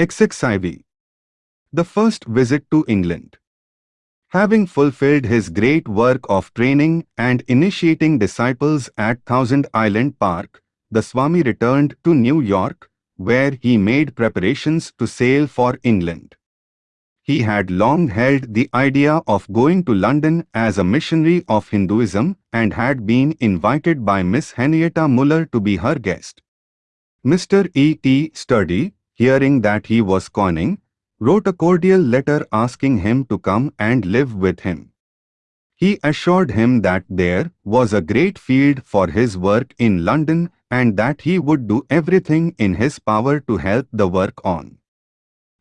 XXIV. The first visit to England. Having fulfilled his great work of training and initiating disciples at Thousand Island Park, the Swami returned to New York, where he made preparations to sail for England. He had long held the idea of going to London as a missionary of Hinduism and had been invited by Miss Henrietta Muller to be her guest. Mr. E. T. Sturdy, hearing that he was conning, wrote a cordial letter asking him to come and live with him. He assured him that there was a great field for his work in London and that he would do everything in his power to help the work on.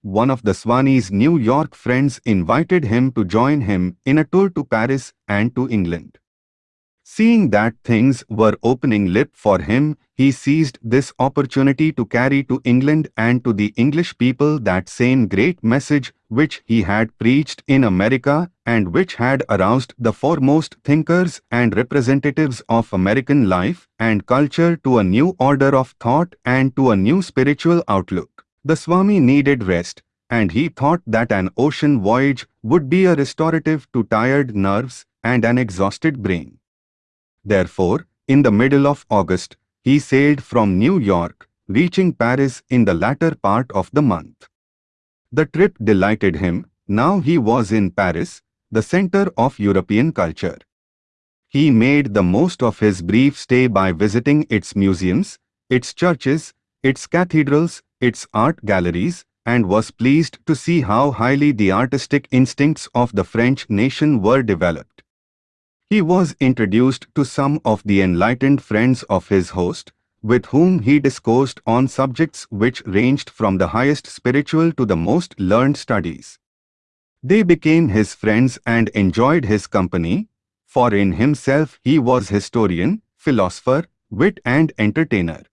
One of the Swami's New York friends invited him to join him in a tour to Paris and to England. Seeing that things were opening lip for him, he seized this opportunity to carry to England and to the English people that same great message which he had preached in America and which had aroused the foremost thinkers and representatives of American life and culture to a new order of thought and to a new spiritual outlook. The Swami needed rest, and he thought that an ocean voyage would be a restorative to tired nerves and an exhausted brain. Therefore, in the middle of August, he sailed from New York, reaching Paris in the latter part of the month. The trip delighted him, now he was in Paris, the center of European culture. He made the most of his brief stay by visiting its museums, its churches, its cathedrals, its art galleries, and was pleased to see how highly the artistic instincts of the French nation were developed. He was introduced to some of the enlightened friends of his host, with whom he discoursed on subjects which ranged from the highest spiritual to the most learned studies. They became his friends and enjoyed his company, for in himself he was historian, philosopher, wit and entertainer.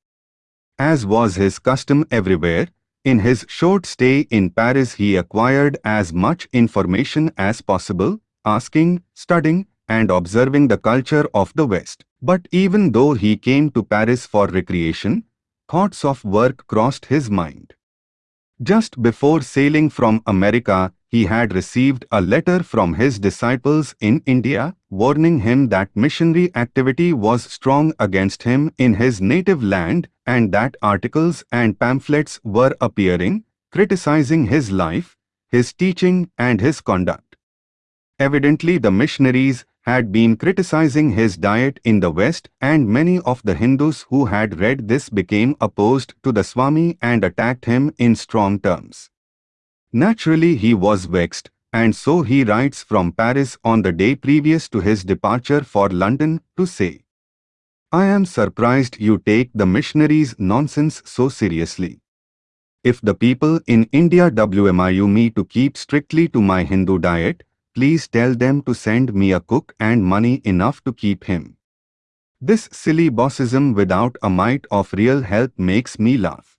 As was his custom everywhere, in his short stay in Paris he acquired as much information as possible, asking, studying, and observing the culture of the West. But even though he came to Paris for recreation, thoughts of work crossed his mind. Just before sailing from America, he had received a letter from his disciples in India, warning him that missionary activity was strong against him in his native land and that articles and pamphlets were appearing, criticizing his life, his teaching and his conduct. Evidently the missionaries had been criticizing his diet in the West and many of the Hindus who had read this became opposed to the Swami and attacked him in strong terms. Naturally he was vexed and so he writes from Paris on the day previous to his departure for London to say, I am surprised you take the missionaries' nonsense so seriously. If the people in India WMIU me to keep strictly to my Hindu diet, please tell them to send me a cook and money enough to keep him. This silly bossism without a mite of real help makes me laugh.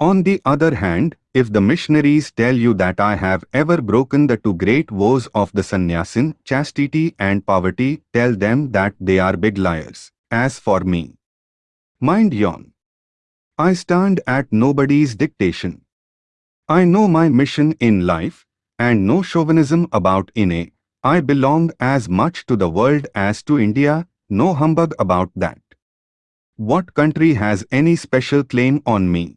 On the other hand, if the missionaries tell you that I have ever broken the two great woes of the sannyasin, chastity and poverty, tell them that they are big liars. As for me, mind yon. I stand at nobody's dictation. I know my mission in life, and no chauvinism about inne. I belong as much to the world as to India, no humbug about that. What country has any special claim on me?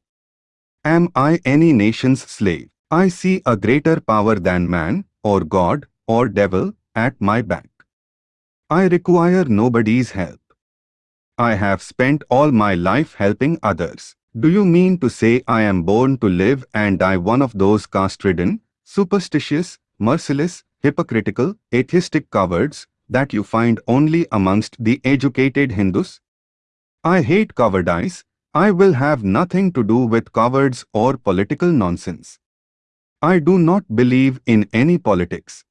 Am I any nation's slave? I see a greater power than man, or God, or devil, at my back. I require nobody's help. I have spent all my life helping others. Do you mean to say I am born to live and die one of those caste-ridden, superstitious, merciless, hypocritical, atheistic cowards that you find only amongst the educated Hindus? I hate cowardice. I will have nothing to do with cowards or political nonsense. I do not believe in any politics.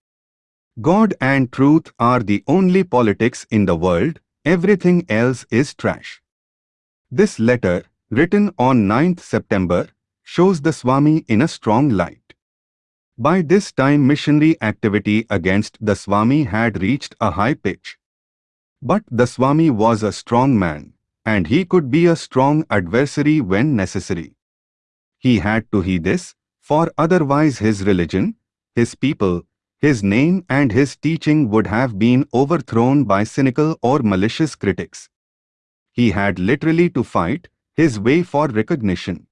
God and truth are the only politics in the world, everything else is trash. This letter, written on 9th September, shows the Swami in a strong light. By this time missionary activity against the Swami had reached a high pitch. But the Swami was a strong man, and he could be a strong adversary when necessary. He had to heed this, for otherwise his religion, his people, his name and his teaching would have been overthrown by cynical or malicious critics. He had literally to fight his way for recognition.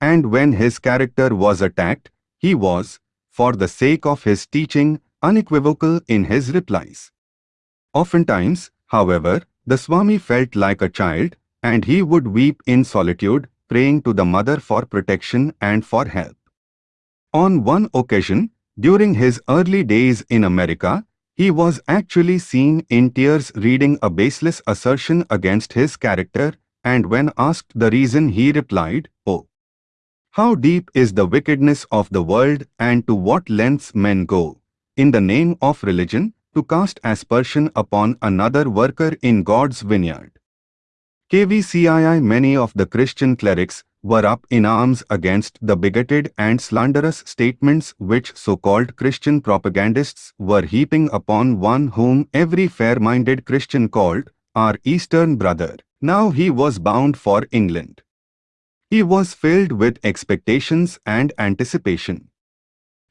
And when his character was attacked, he was, for the sake of his teaching, unequivocal in his replies. Oftentimes, however, the Swami felt like a child, and he would weep in solitude, praying to the mother for protection and for help. On one occasion, during his early days in America, he was actually seen in tears reading a baseless assertion against his character, and when asked the reason he replied, Oh! How deep is the wickedness of the world and to what lengths men go, in the name of religion, to cast aspersion upon another worker in God's vineyard. KVCII Many of the Christian clerics were up in arms against the bigoted and slanderous statements which so-called Christian propagandists were heaping upon one whom every fair-minded Christian called our Eastern brother. Now he was bound for England. He was filled with expectations and anticipation.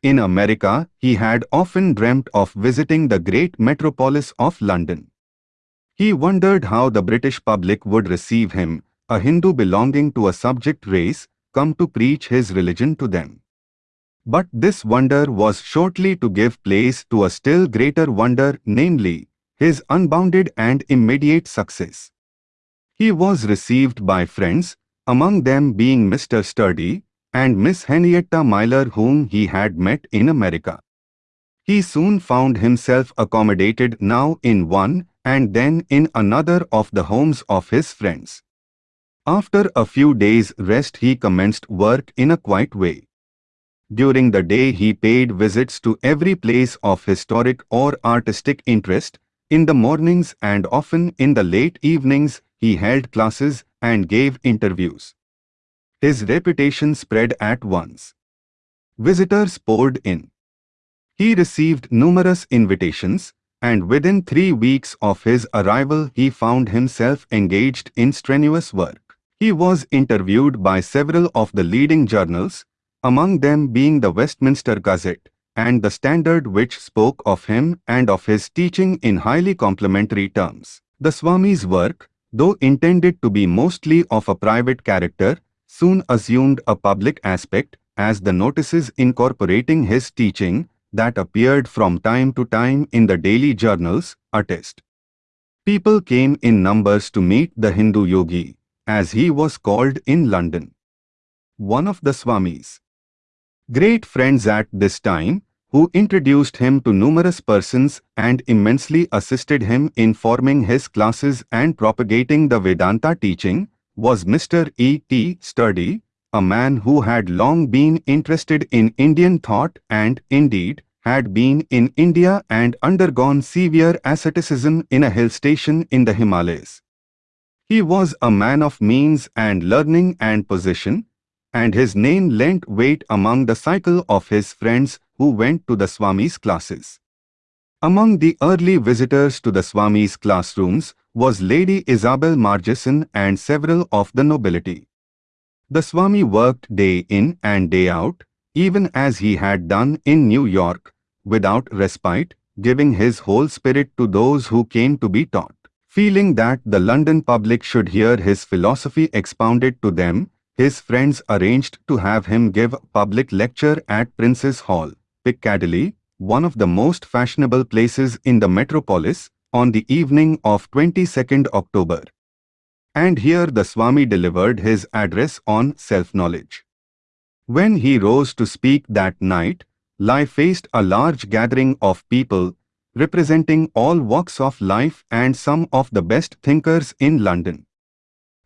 In America, he had often dreamt of visiting the great metropolis of London. He wondered how the British public would receive him a Hindu belonging to a subject race, come to preach his religion to them. But this wonder was shortly to give place to a still greater wonder, namely, his unbounded and immediate success. He was received by friends, among them being Mr. Sturdy and Miss Henrietta Muller whom he had met in America. He soon found himself accommodated now in one and then in another of the homes of his friends. After a few days' rest he commenced work in a quiet way. During the day he paid visits to every place of historic or artistic interest. In the mornings and often in the late evenings he held classes and gave interviews. His reputation spread at once. Visitors poured in. He received numerous invitations, and within three weeks of his arrival he found himself engaged in strenuous work. He was interviewed by several of the leading journals, among them being the Westminster Gazette and the Standard which spoke of him and of his teaching in highly complimentary terms. The Swami's work, though intended to be mostly of a private character, soon assumed a public aspect as the notices incorporating his teaching that appeared from time to time in the daily journals attest. People came in numbers to meet the Hindu yogi, as he was called in London. One of the Swamis. Great friends at this time, who introduced him to numerous persons and immensely assisted him in forming his classes and propagating the Vedanta teaching, was Mr. E. T. Sturdy, a man who had long been interested in Indian thought and, indeed, had been in India and undergone severe asceticism in a hill station in the Himalayas. He was a man of means and learning and position, and his name lent weight among the cycle of his friends who went to the Swami's classes. Among the early visitors to the Swami's classrooms was Lady Isabel Margeson and several of the nobility. The Swami worked day in and day out, even as he had done in New York, without respite, giving his whole spirit to those who came to be taught. Feeling that the London public should hear his philosophy expounded to them, his friends arranged to have him give public lecture at Prince's Hall, Piccadilly, one of the most fashionable places in the metropolis, on the evening of 22nd October. And here the Swami delivered his address on self-knowledge. When he rose to speak that night, life faced a large gathering of people representing all walks of life and some of the best thinkers in London.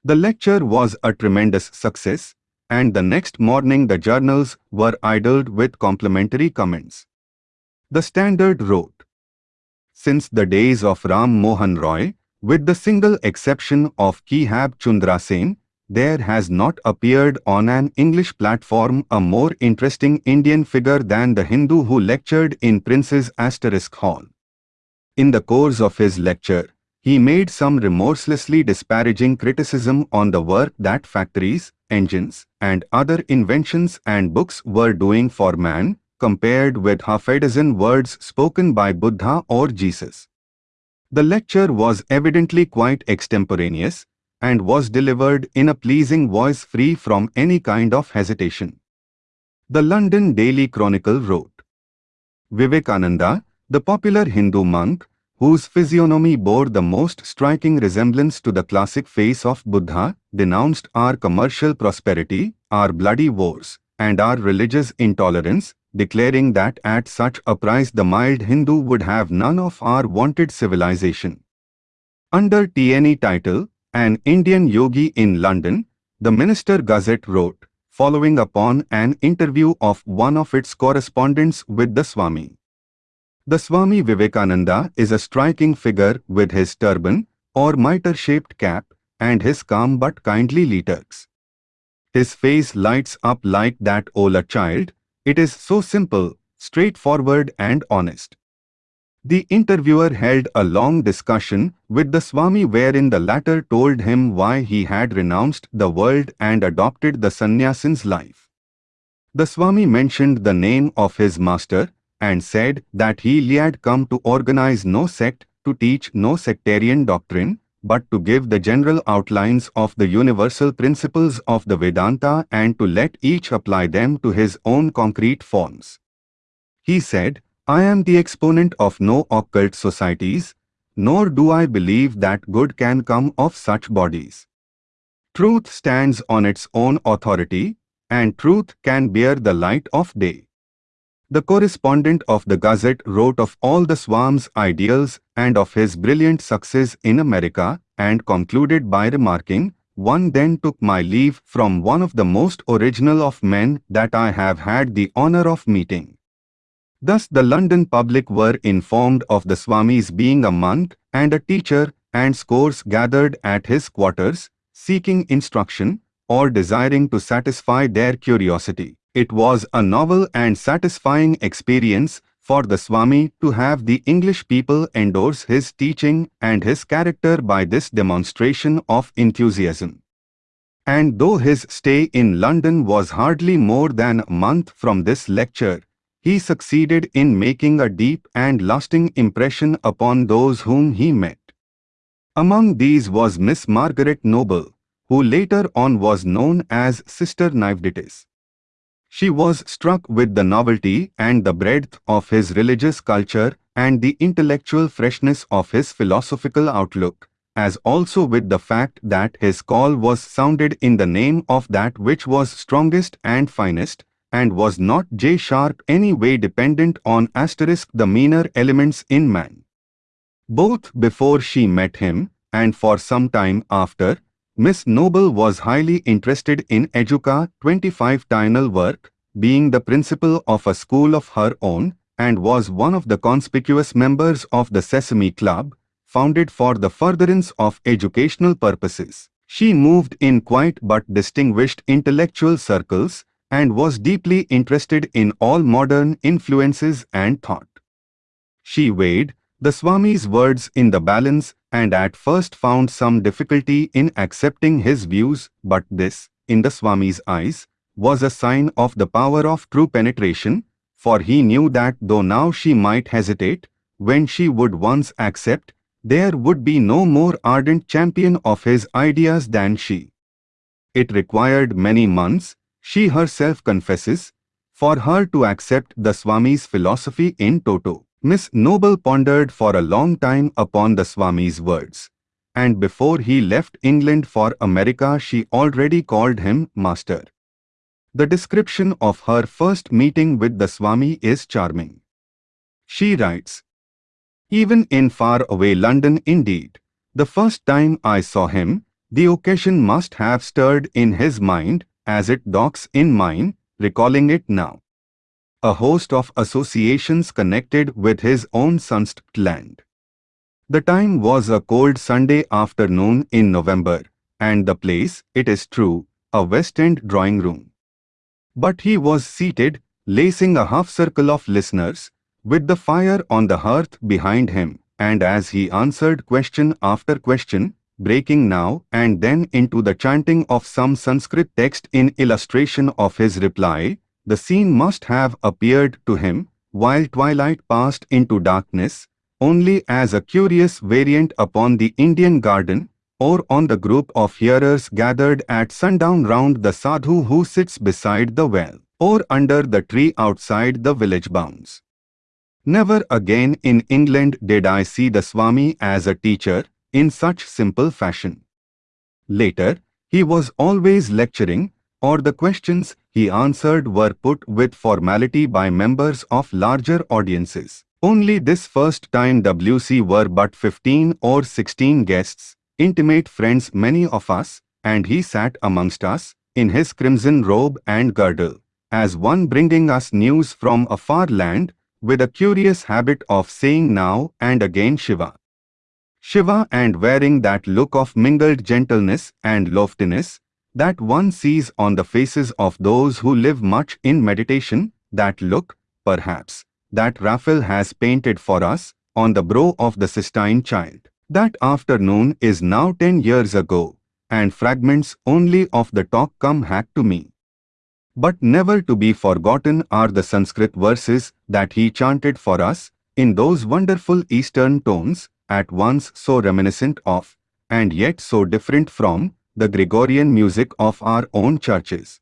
The lecture was a tremendous success, and the next morning the journals were idled with complimentary comments. The Standard wrote, Since the days of Ram Mohan Roy, with the single exception of Keshab Chandra Sen, there has not appeared on an English platform a more interesting Indian figure than the Hindu who lectured in Prince's Asterisk Hall. In the course of his lecture, he made some remorselessly disparaging criticism on the work that factories, engines, and other inventions and books were doing for man, compared with half a dozen words spoken by Buddha or Jesus. The lecture was evidently quite extemporaneous and was delivered in a pleasing voice free from any kind of hesitation. The London Daily Chronicle wrote, Vivekananda, the popular Hindu monk, whose physiognomy bore the most striking resemblance to the classic face of Buddha, denounced our commercial prosperity, our bloody wars, and our religious intolerance, declaring that at such a price the mild Hindu would have none of our wanted civilization. Under TNE title, An Indian Yogi in London, the Westminster Gazette wrote, following upon an interview of one of its correspondents with the Swami. The Swami Vivekananda is a striking figure with his turban or mitre-shaped cap and his calm but kindly liturgs. His face lights up like that old child, it is so simple, straightforward and honest. The interviewer held a long discussion with the Swami wherein the latter told him why he had renounced the world and adopted the sannyasin's life. The Swami mentioned the name of his master and said that he had come to organize no sect, to teach no sectarian doctrine, but to give the general outlines of the universal principles of the Vedanta and to let each apply them to his own concrete forms. He said, I am the exponent of no occult societies, nor do I believe that good can come of such bodies. Truth stands on its own authority, and truth can bear the light of day. The correspondent of the Gazette wrote of all the Swami's ideals and of his brilliant success in America and concluded by remarking, one then took my leave from one of the most original of men that I have had the honor of meeting. Thus the London public were informed of the Swami's being a monk and a teacher and scores gathered at his quarters, seeking instruction or desiring to satisfy their curiosity. It was a novel and satisfying experience for the Swami to have the English people endorse his teaching and his character by this demonstration of enthusiasm. And though his stay in London was hardly more than a month from this lecture, he succeeded in making a deep and lasting impression upon those whom he met. Among these was Miss Margaret Noble, who later on was known as Sister Nivedita. She was struck with the novelty and the breadth of his religious culture and the intellectual freshness of his philosophical outlook, as also with the fact that his call was sounded in the name of that which was strongest and finest, and was not J sharp any way dependent on asterisk the meaner elements in man. Both before she met him, and for some time after, Miss Noble was highly interested in Educa 25 Tinal work, being the principal of a school of her own, and was one of the conspicuous members of the Sesame Club, founded for the furtherance of educational purposes. She moved in quiet but distinguished intellectual circles and was deeply interested in all modern influences and thought. She weighed the Swami's words in the balance and at first found some difficulty in accepting his views, but this, in the Swami's eyes, was a sign of the power of true penetration, for he knew that though now she might hesitate, when she would once accept, there would be no more ardent champion of his ideas than she. It required many months, she herself confesses, for her to accept the Swami's philosophy in toto. Miss Noble pondered for a long time upon the Swami's words, and before he left England for America she already called him Master. The description of her first meeting with the Swami is charming. She writes, Even in far-away London indeed, the first time I saw him, the occasion must have stirred in his mind, as it docks in mine, recalling it now a host of associations connected with his own Sunst land. The time was a cold Sunday afternoon in November, and the place, it is true, a West End drawing room. But he was seated, lacing a half circle of listeners, with the fire on the hearth behind him, and as he answered question after question, breaking now and then into the chanting of some Sanskrit text in illustration of his reply, the scene must have appeared to him, while twilight passed into darkness, only as a curious variant upon the Indian garden, or on the group of hearers gathered at sundown round the sadhu who sits beside the well, or under the tree outside the village bounds. Never again in England did I see the Swami as a teacher, in such simple fashion. Later, he was always lecturing, or the questions he answered were put with formality by members of larger audiences. Only this first time WC were but 15 or 16 guests, intimate friends many of us, and he sat amongst us, in his crimson robe and girdle, as one bringing us news from a far land, with a curious habit of saying now and again Shiva. Shiva and wearing that look of mingled gentleness and loftiness that one sees on the faces of those who live much in meditation, that look, perhaps, that Raphael has painted for us on the brow of the Sistine child. That afternoon is now ten years ago, and fragments only of the talk come back to me. But never to be forgotten are the Sanskrit verses that he chanted for us in those wonderful Eastern tones at once so reminiscent of, and yet so different from, the Gregorian music of our own churches.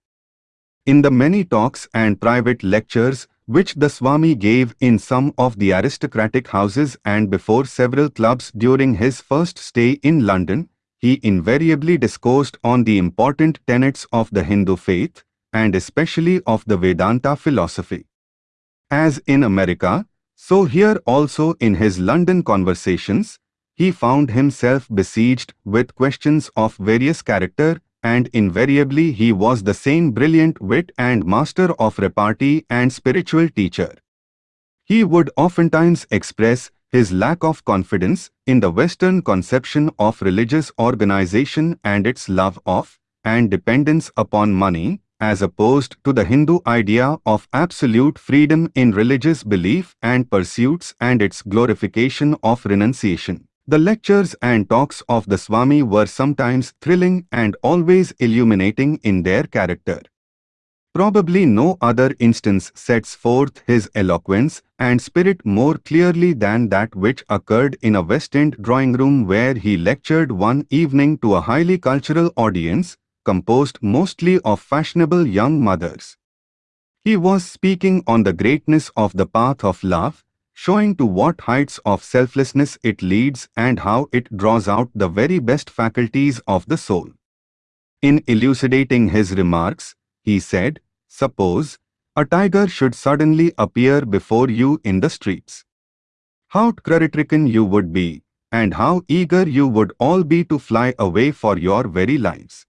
In the many talks and private lectures which the Swami gave in some of the aristocratic houses and before several clubs during his first stay in London, he invariably discoursed on the important tenets of the Hindu faith, and especially of the Vedanta philosophy. As in America, so here also in his London conversations, he found himself besieged with questions of various character and invariably he was the same brilliant wit and master of repartee and spiritual teacher. He would oftentimes express his lack of confidence in the Western conception of religious organization and its love of and dependence upon money, as opposed to the Hindu idea of absolute freedom in religious belief and pursuits and its glorification of renunciation. The lectures and talks of the Swami were sometimes thrilling and always illuminating in their character. Probably no other instance sets forth his eloquence and spirit more clearly than that which occurred in a West End drawing room where he lectured one evening to a highly cultural audience composed mostly of fashionable young mothers. He was speaking on the greatness of the path of love, showing to what heights of selflessness it leads and how it draws out the very best faculties of the soul. In elucidating his remarks, he said, Suppose a tiger should suddenly appear before you in the streets. How terror-stricken you would be, and how eager you would all be to fly away for your very lives.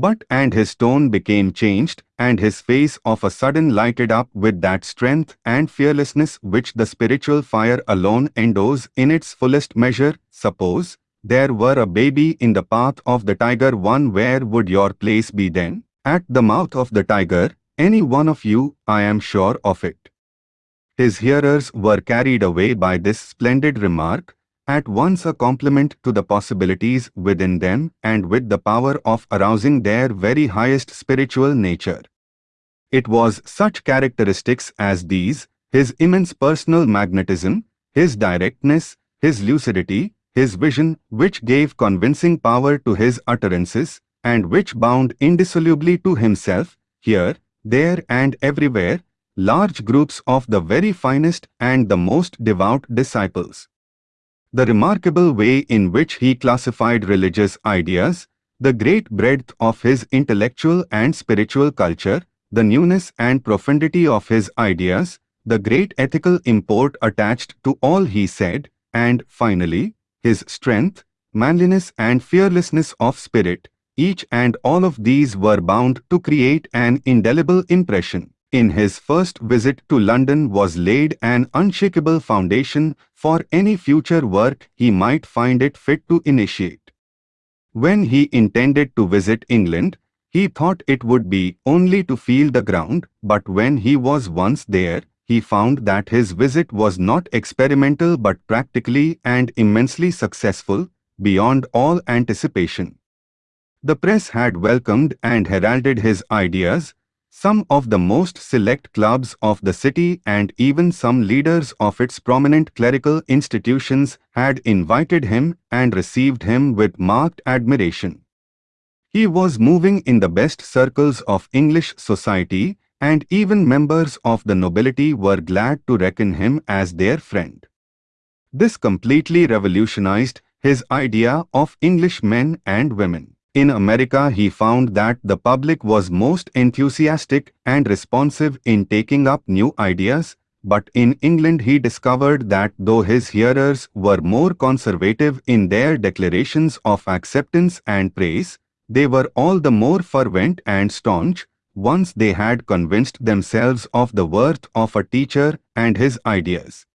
But and his tone became changed, and his face of a sudden lighted up with that strength and fearlessness which the spiritual fire alone endows in its fullest measure. Suppose there were a baby in the path of the tiger one where would your place be then? At the mouth of the tiger, any one of you, I am sure of it. His hearers were carried away by this splendid remark, at once a complement to the possibilities within them and with the power of arousing their very highest spiritual nature. It was such characteristics as these, his immense personal magnetism, his directness, his lucidity, his vision, which gave convincing power to his utterances, and which bound indissolubly to himself, here, there and everywhere, large groups of the very finest and the most devout disciples the remarkable way in which he classified religious ideas, the great breadth of his intellectual and spiritual culture, the newness and profundity of his ideas, the great ethical import attached to all he said, and finally, his strength, manliness and fearlessness of spirit, each and all of these were bound to create an indelible impression in his first visit to London was laid an unshakable foundation for any future work he might find it fit to initiate. When he intended to visit England, he thought it would be only to feel the ground, but when he was once there, he found that his visit was not experimental but practically and immensely successful, beyond all anticipation. The press had welcomed and heralded his ideas, some of the most select clubs of the city and even some leaders of its prominent clerical institutions had invited him and received him with marked admiration. He was moving in the best circles of English society and even members of the nobility were glad to reckon him as their friend. This completely revolutionized his idea of English men and women. In America he found that the public was most enthusiastic and responsive in taking up new ideas, but in England he discovered that though his hearers were more conservative in their declarations of acceptance and praise, they were all the more fervent and staunch once they had convinced themselves of the worth of a teacher and his ideas.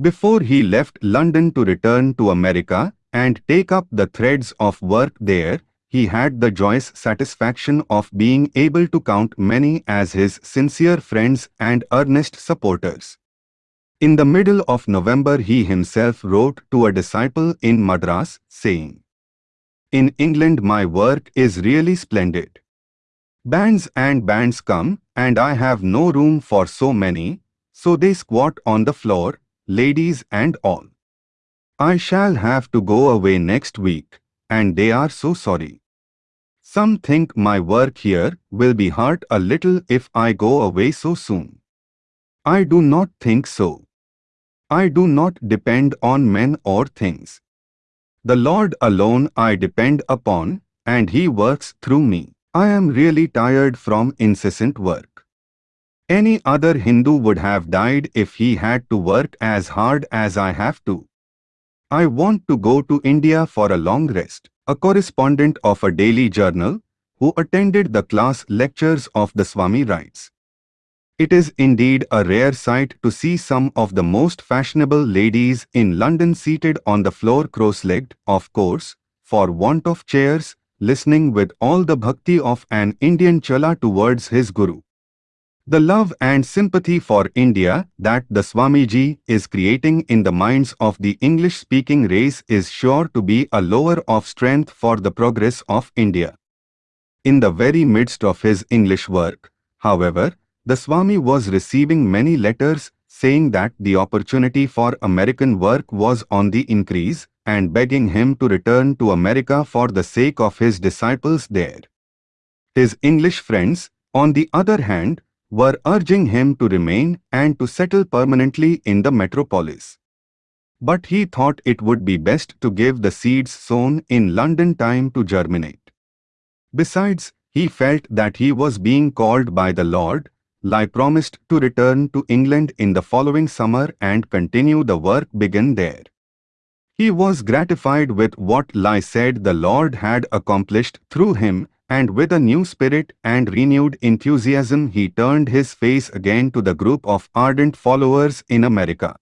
Before he left London to return to America and take up the threads of work there, he had the joyous satisfaction of being able to count many as his sincere friends and earnest supporters. In the middle of November he himself wrote to a disciple in Madras, saying, In England my work is really splendid. Bands and bands come, and I have no room for so many, so they squat on the floor, ladies and all. I shall have to go away next week, and they are so sorry. Some think my work here will be hurt a little if I go away so soon. I do not think so. I do not depend on men or things. The Lord alone I depend upon, and He works through me. I am really tired from incessant work. Any other Hindu would have died if he had to work as hard as I have to. I want to go to India for a long rest. A correspondent of a daily journal, who attended the class lectures of the Swami writes. It is indeed a rare sight to see some of the most fashionable ladies in London seated on the floor cross-legged, of course, for want of chairs, listening with all the bhakti of an Indian chela towards his guru. The love and sympathy for India that the Swamiji is creating in the minds of the English-speaking race is sure to be a lower of strength for the progress of India. In the very midst of his English work, however, the Swami was receiving many letters saying that the opportunity for American work was on the increase and begging him to return to America for the sake of his disciples there. His English friends, on the other hand, were urging him to remain and to settle permanently in the metropolis. But he thought it would be best to give the seeds sown in London time to germinate. Besides, he felt that he was being called by the Lord, Lai promised to return to England in the following summer and continue the work begun there. He was gratified with what Lai said the Lord had accomplished through him and with a new spirit and renewed enthusiasm he turned his face again to the group of ardent followers in America.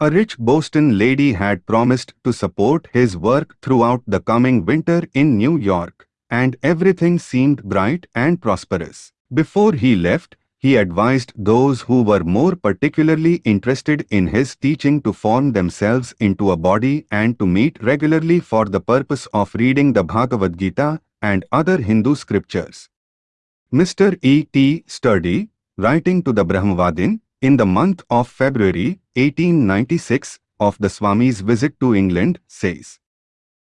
A rich Boston lady had promised to support his work throughout the coming winter in New York, and everything seemed bright and prosperous. Before he left, he advised those who were more particularly interested in his teaching to form themselves into a body and to meet regularly for the purpose of reading the Bhagavad Gita and other Hindu scriptures. Mr. E. T. Sturdy, writing to the Brahmavadin, in the month of February 1896 of the Swami's visit to England, says,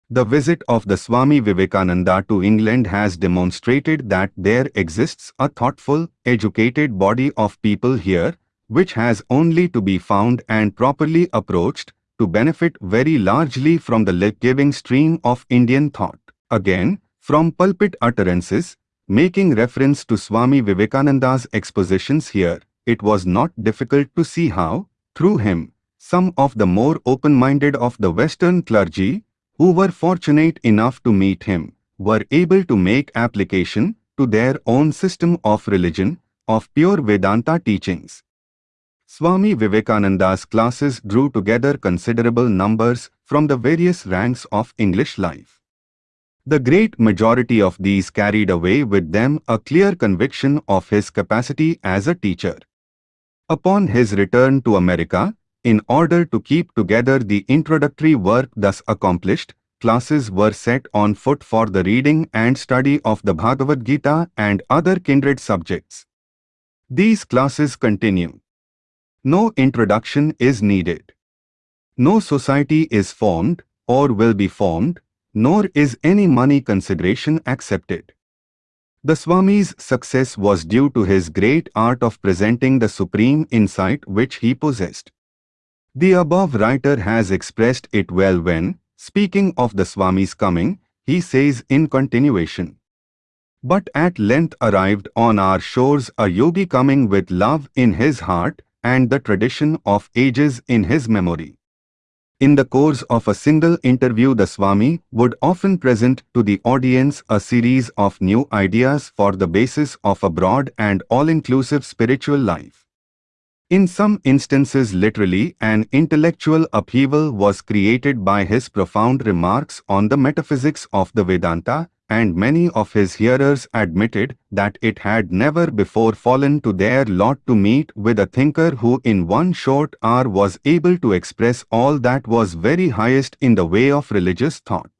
The visit of the Swami Vivekananda to England has demonstrated that there exists a thoughtful, educated body of people here, which has only to be found and properly approached to benefit very largely from the life-giving stream of Indian thought. Again, from pulpit utterances, making reference to Swami Vivekananda's expositions here, it was not difficult to see how, through him, some of the more open-minded of the Western clergy, who were fortunate enough to meet him, were able to make application to their own system of religion, of pure Vedanta teachings. Swami Vivekananda's classes drew together considerable numbers from the various ranks of English life. The great majority of these carried away with them a clear conviction of his capacity as a teacher. Upon his return to America, in order to keep together the introductory work thus accomplished, classes were set on foot for the reading and study of the Bhagavad Gita and other kindred subjects. These classes continue. No introduction is needed. No society is formed or will be formed, nor is any money consideration accepted. The Swami's success was due to his great art of presenting the supreme insight which he possessed. The above writer has expressed it well when, speaking of the Swami's coming, he says in continuation. But at length arrived on our shores a yogi coming with love in his heart and the tradition of ages in his memory. In the course of a single interview the Swami would often present to the audience a series of new ideas for the basis of a broad and all-inclusive spiritual life. In some instances literally an intellectual upheaval was created by his profound remarks on the metaphysics of the Vedanta and many of his hearers admitted that it had never before fallen to their lot to meet with a thinker who in one short hour was able to express all that was very highest in the way of religious thought.